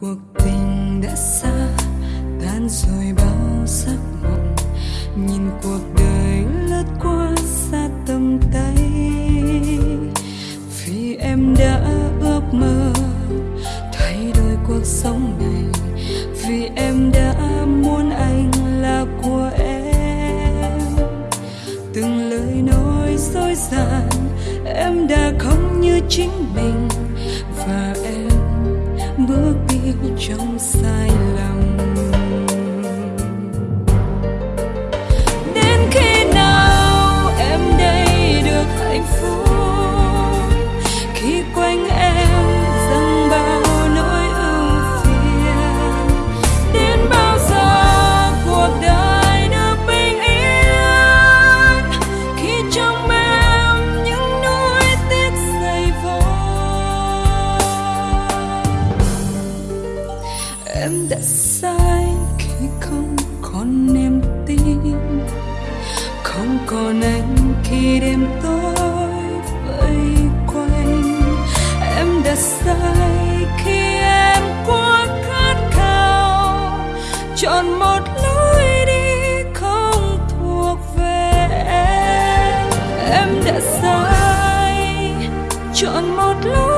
cuộc tình đã xa, tan rồi bao giấc mộng. Nhìn cuộc đời lướt qua xa tầm tay. Vì em đã ước mơ thay đổi cuộc sống này. Vì em đã muốn anh là của em. Từng lời nói dối dàng em đã không như chính mình trong sai lầm. đã sai khi không còn niềm tin, không còn anh khi đêm tối vây quanh. Em đã sai khi em quá khát khao, chọn một lối đi không thuộc về em. Em đã sai, chọn một lối